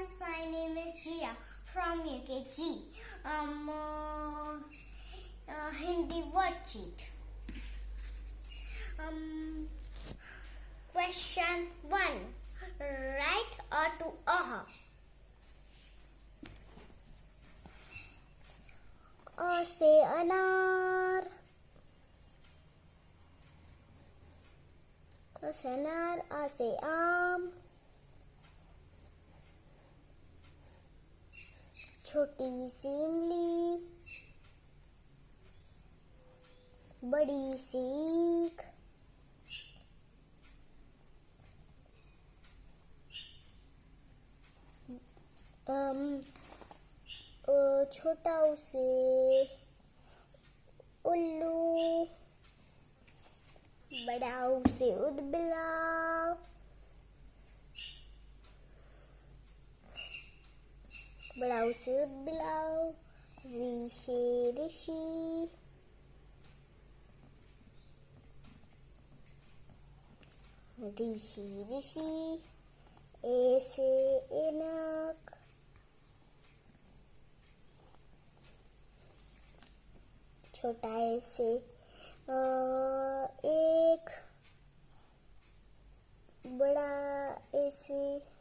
friends, my name is Jia from UKG. Um, uh, uh, Hindi worksheet. Um, question one. Right or to uh. अ से अनार अ से अनार आ से आम छोटी सी इमली बड़ी सीख। छोटा उसे उल्लू बड़ा उसे उदबिलाव बड़ा उसे वी से ऋषि ऋषि ऋषि ए से एनक। छोटा ऐसे अ, एक। बड़ा ऐसे।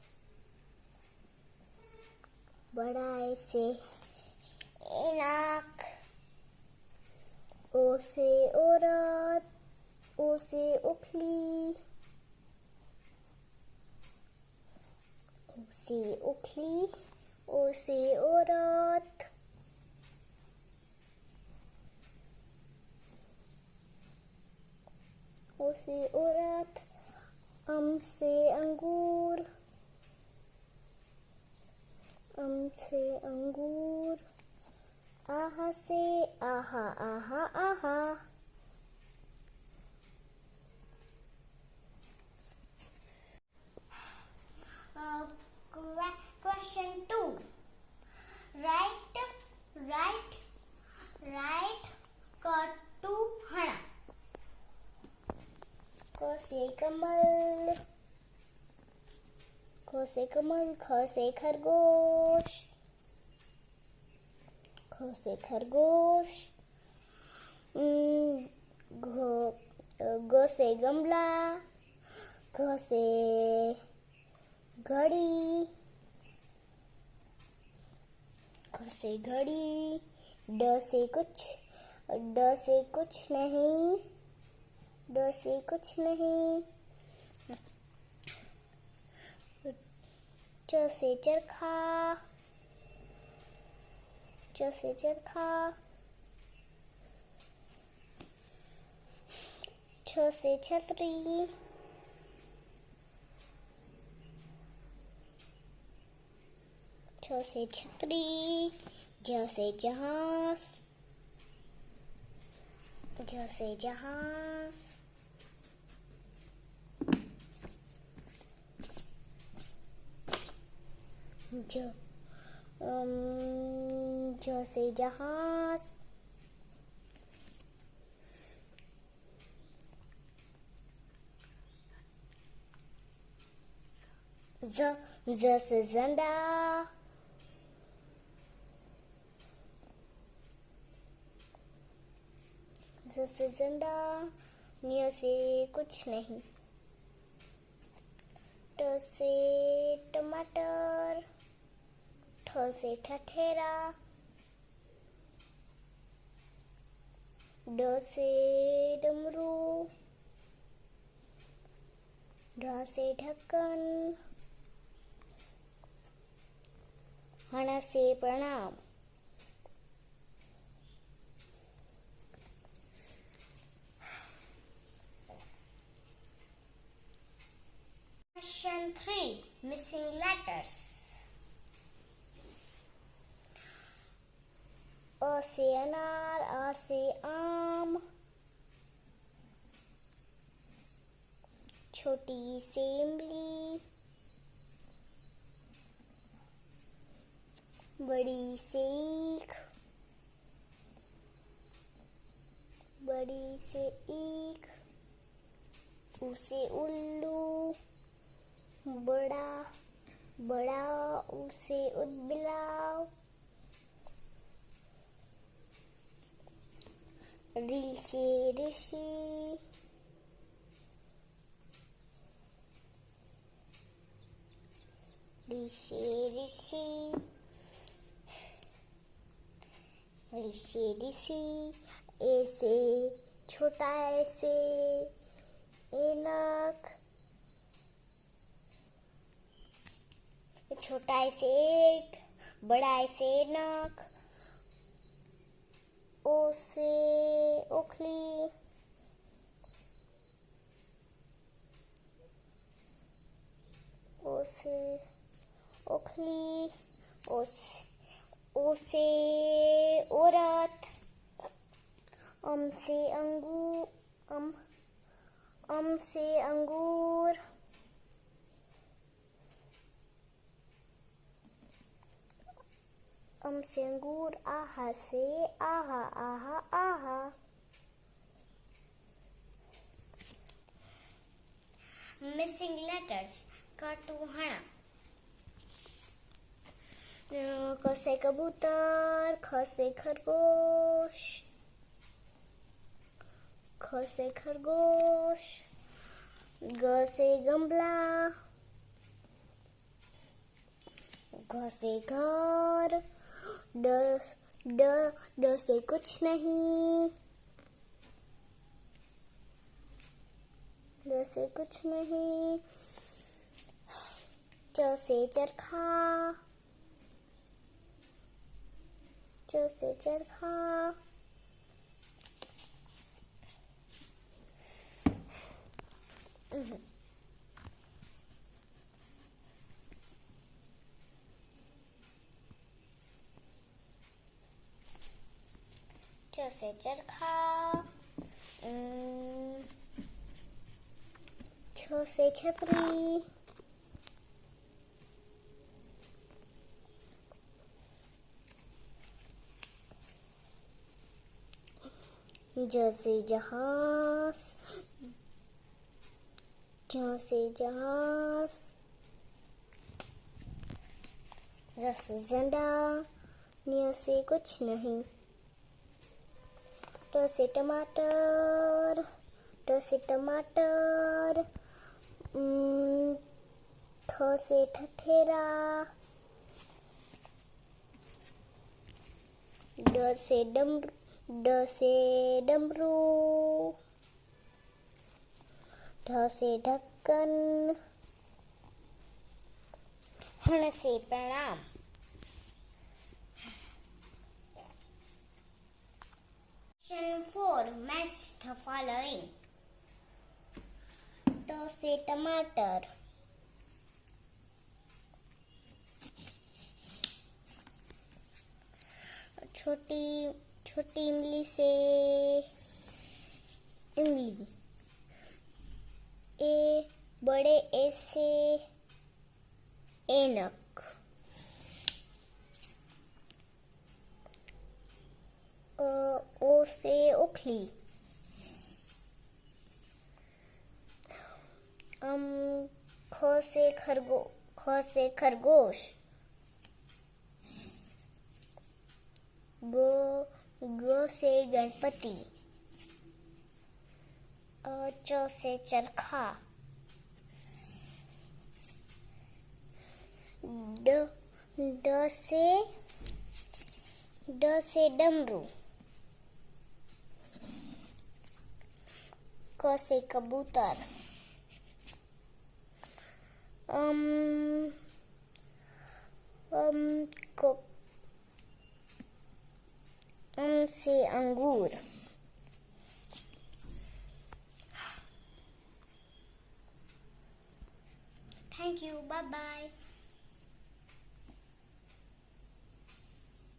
बड़ा ऐसे नाक ओ से औरत ओ से उखली ओ से उखली ओ से औरत ओ से औरत अम से अंगूर से अंगूर आहा से आहा आहा आहा Uh, que- question two. से कमल ख से खरगोश ख से खरगोश घ ग से गमला घ से घड़ी ख से घड़ी ड से कुछ ड से कुछ नहीं ड से कुछ नहीं च से चरखा च से चरखा छ से छतरी छ से छतरी ज से जहाज़ ज से जहाज़ ज ज से जहाज़। ज ज से से से कुछ नहीं। ट से टमाटर। ठ से ठठेरा ड से डमरू। ढ से ढक्कन। हण से प्रणाम। Question 3 Missing letters. से अनार आ से आम छोटी सी इमली बड़ी सीख बड़ी से ईख उसे उल्लू बड़ा बड़ा उसे उदबिलाव ऋषि ऋषि ऋषि ऋषि ऋषि ऋषि ऐसे, छोटा ऐसे, एनक. छोटा ऐसे एक, बड़ा ऐसे नख ओसे ओखली ओसे ओखली ओसे औरत अम से अंगूर अम अम से अंगूर। अम से अंगूर आहा से आहा आहा आहा मिसिंग लेटर्स कटुहणा कसे कबूतर खसे खरगोश खसे खरगोश ग से गमला घ से घर ड ड ड से कुछ नहीं। ड से कुछ नहीं। च से चरखा। च से चरखा। Mm-hmm. से चरखा छ से छतरी जैसे जहाज़ जैसे जहाज़ जैसे झंडा से कुछ नहीं। से टमाटर ट से टमाटर ठ से ठठेरा ड से डम ड से डमरू ढ से ढक्कन हण से प्रणाम। से टमाटर। छोटी छोटी इमली से इमली। ए, बड़े ए से एनक। ओ से ओखली। ख से खरगो, ख से खरगोश। ग ग से गणपति। च से चरखा। ड ड से ड से डमरू। क से कबूतर। um, um, um, See. angur. Thank you. Bye bye.